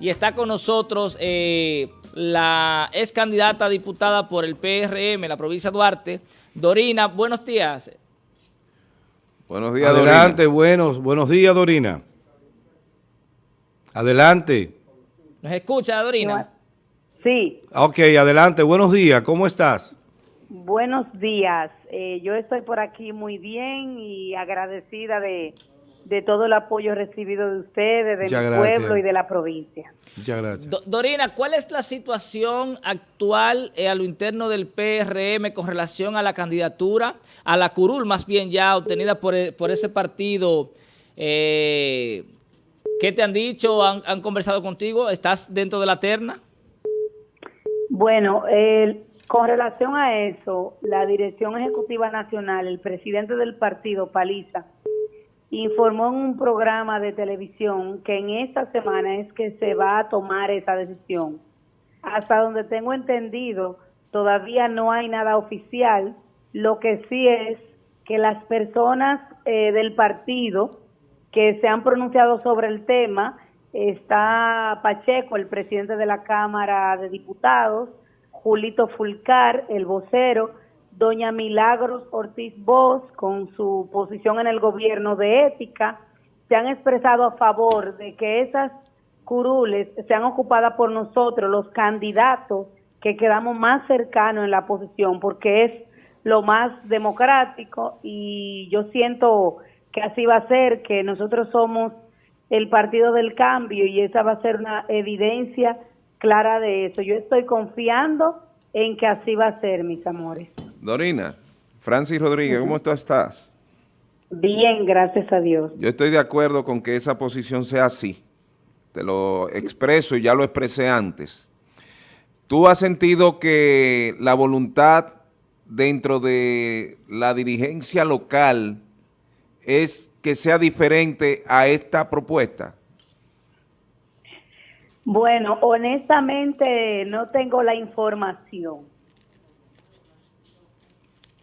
y está con nosotros eh, la ex candidata diputada por el PRM, la provincia de Duarte, Dorina. Buenos días. Buenos días, Adelante, buenos, buenos días, Dorina. Adelante. ¿Nos escucha, Dorina? Sí. Ok, adelante. Buenos días. ¿Cómo estás? Buenos días. Eh, yo estoy por aquí muy bien y agradecida de, todo el apoyo recibido de ustedes, de mi pueblo y de la provincia. Muchas gracias. Dorina, ¿cuál es la situación actual eh, a lo interno del PRM con relación a la candidatura, a la curul más bien ya obtenida por, eh, por ese partido? ¿Qué te han dicho? ¿Han, ¿Han, conversado contigo? ¿Estás dentro de la terna? Bueno, el con relación a eso, la Dirección Ejecutiva Nacional, el presidente del partido, Paliza, informó en un programa de televisión que en esta semana es que se va a tomar esa decisión. Hasta donde tengo entendido, todavía no hay nada oficial. Lo que sí es que las personas eh, del partido que se han pronunciado sobre el tema, está Pacheco, el presidente de la Cámara de Diputados, Julito Fulcar, el vocero, doña Milagros Ortiz Bosch, con su posición en el gobierno de ética, se han expresado a favor de que esas curules sean ocupadas por nosotros, los candidatos que quedamos más cercanos en la posición, porque es lo más democrático y yo siento que así va a ser, que nosotros somos el partido del cambio y esa va a ser una evidencia clara de eso. Yo estoy confiando en que así va a ser, mis amores. Dorina, Francis Rodríguez, ¿cómo tú estás? Bien, gracias a Dios. Yo estoy de acuerdo con que esa posición sea así. Te lo expreso y ya lo expresé antes. ¿Tú has sentido que la voluntad dentro de la dirigencia local es que sea diferente a esta propuesta? Bueno, honestamente no tengo la información.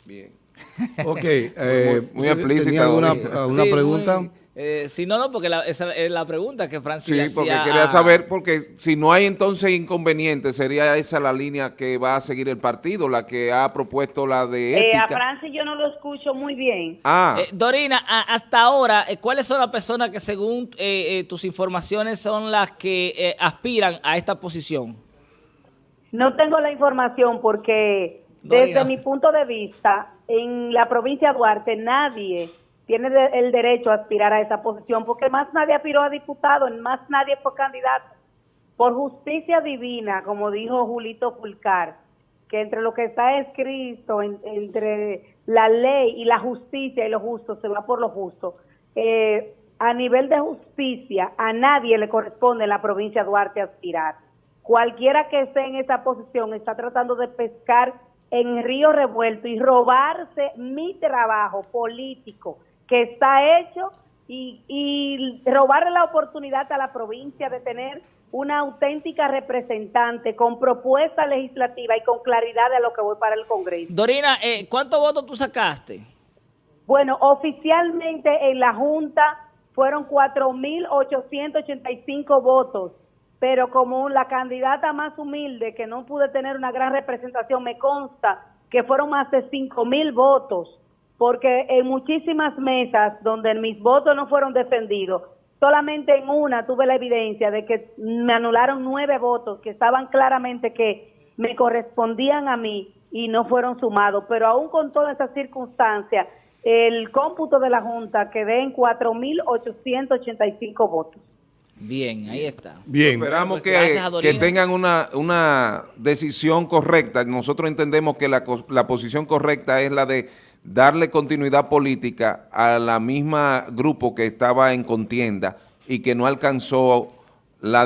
Bien. Ok, eh, muy, explícita. ¿Alguna una pregunta? Eh, si no, no, porque esa es la pregunta que Francis Sí, porque quería saber, porque si no hay entonces inconveniente, sería esa la línea que va a seguir el partido, la que ha propuesto la de eh, ética. a Francis yo no lo escucho muy bien. Ah. Eh, Dorina, hasta ahora, ¿cuáles son las personas que según tus informaciones son las que aspiran a esta posición? No tengo la información porque desde mi punto de vista, en la provincia de Duarte nadie tiene el derecho a aspirar a esa posición, porque más nadie aspiró a diputado, más nadie fue candidato. Por justicia divina, como dijo Julito Fulcar, que entre lo que está escrito, entre la ley y la justicia y lo justo, se va por lo justo. Eh, a nivel de justicia, a nadie le corresponde en la provincia de Duarte aspirar. Cualquiera que esté en esa posición está tratando de pescar en río revuelto y robarse mi trabajo político que está hecho y, y robarle la oportunidad a la provincia de tener una auténtica representante con propuesta legislativa y con claridad de lo que voy para el Congreso. Dorina, eh, ¿cuántos votos tú sacaste? Bueno, oficialmente en la Junta fueron 4.885 votos, pero como la candidata más humilde, que no pude tener una gran representación, me consta que fueron más de 5.000 votos porque en muchísimas mesas donde mis votos no fueron defendidos, solamente en una tuve la evidencia de que me anularon nueve votos que estaban claramente que me correspondían a mí y no fueron sumados, pero aún con todas esas circunstancias, el cómputo de la Junta quedé en 4.885 votos. Bien, ahí está. Bien, esperamos que, que, tengan una, una decisión correcta. Nosotros entendemos que la, la posición correcta es la de darle continuidad política a la misma grupo que estaba en contienda y que no alcanzó